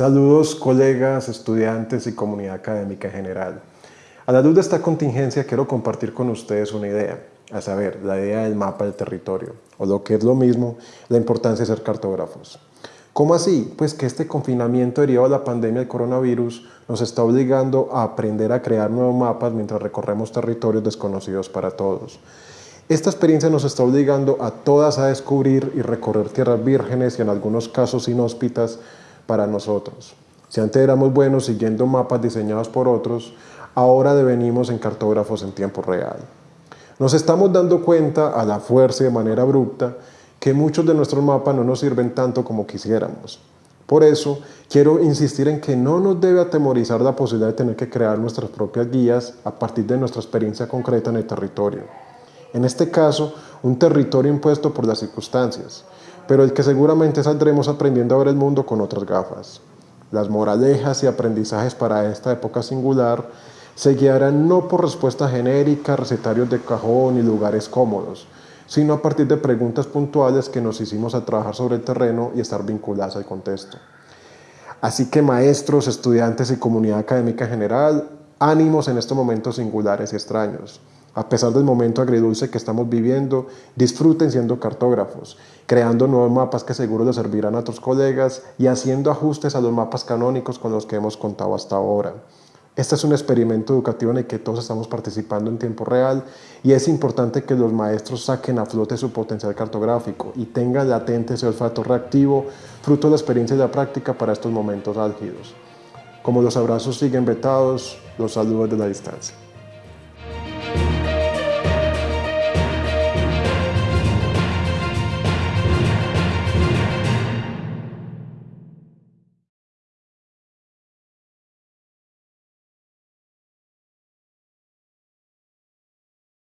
Saludos colegas, estudiantes y comunidad académica en general. A la luz de esta contingencia quiero compartir con ustedes una idea, a saber, la idea del mapa del territorio, o lo que es lo mismo, la importancia de ser cartógrafos. ¿Cómo así? Pues que este confinamiento derivado de la pandemia del coronavirus nos está obligando a aprender a crear nuevos mapas mientras recorremos territorios desconocidos para todos. Esta experiencia nos está obligando a todas a descubrir y recorrer tierras vírgenes y en algunos casos inhóspitas para nosotros. Si antes éramos buenos siguiendo mapas diseñados por otros, ahora devenimos en cartógrafos en tiempo real. Nos estamos dando cuenta a la fuerza y de manera abrupta que muchos de nuestros mapas no nos sirven tanto como quisiéramos. Por eso, quiero insistir en que no nos debe atemorizar la posibilidad de tener que crear nuestras propias guías a partir de nuestra experiencia concreta en el territorio. En este caso, un territorio impuesto por las circunstancias, pero el que seguramente saldremos aprendiendo a ver el mundo con otras gafas. Las moralejas y aprendizajes para esta época singular se guiarán no por respuestas genéricas, recetarios de cajón y lugares cómodos, sino a partir de preguntas puntuales que nos hicimos a trabajar sobre el terreno y estar vinculadas al contexto. Así que maestros, estudiantes y comunidad académica en general, ánimos en estos momentos singulares y extraños. A pesar del momento agridulce que estamos viviendo, disfruten siendo cartógrafos, creando nuevos mapas que seguro les servirán a otros colegas y haciendo ajustes a los mapas canónicos con los que hemos contado hasta ahora. Este es un experimento educativo en el que todos estamos participando en tiempo real y es importante que los maestros saquen a flote su potencial cartográfico y tengan latente ese olfato reactivo, fruto de la experiencia y la práctica para estos momentos álgidos. Como los abrazos siguen vetados, los saludos de la distancia.